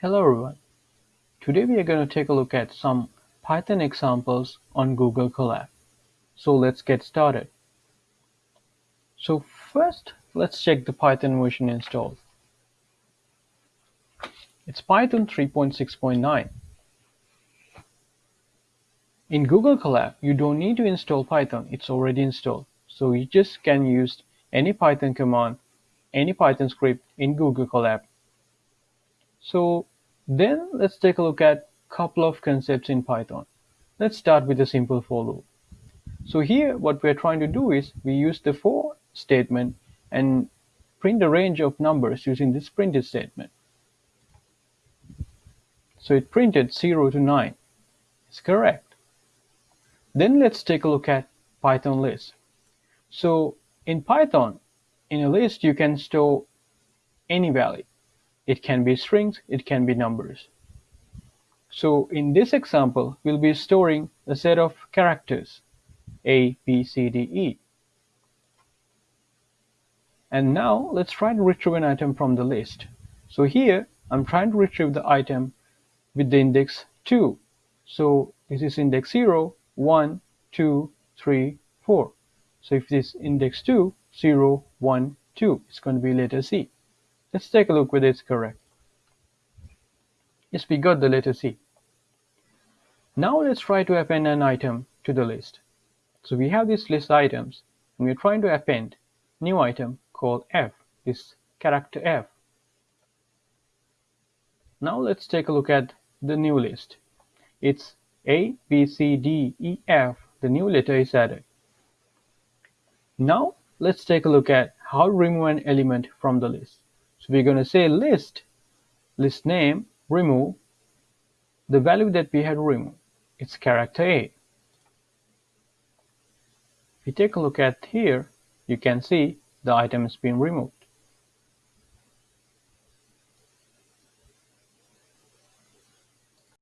Hello everyone. Today we are going to take a look at some Python examples on Google Colab. So let's get started. So first let's check the Python version installed. It's Python 3.6.9. In Google Colab you don't need to install Python, it's already installed. So you just can use any Python command, any Python script in Google Colab so then let's take a look at a couple of concepts in Python. Let's start with a simple for loop. So here what we're trying to do is we use the for statement and print a range of numbers using this printed statement. So it printed 0 to 9. It's correct. Then let's take a look at Python list. So in Python, in a list you can store any value. It can be strings, it can be numbers. So in this example, we'll be storing a set of characters A, B, C, D, E. And now let's try to retrieve an item from the list. So here I'm trying to retrieve the item with the index 2. So this is index 0, 1, 2, 3, 4. So if this index 2, 0, 1, 2, it's going to be letter C. Let's take a look whether it's correct. Yes, we got the letter C. Now let's try to append an item to the list. So we have this list items and we're trying to append new item called F, this character F. Now let's take a look at the new list. It's A, B, C, D, E, F. The new letter is added. Now let's take a look at how to remove an element from the list. So we're going to say list, list name, remove the value that we had removed. It's character A. If we take a look at here, you can see the item has been removed.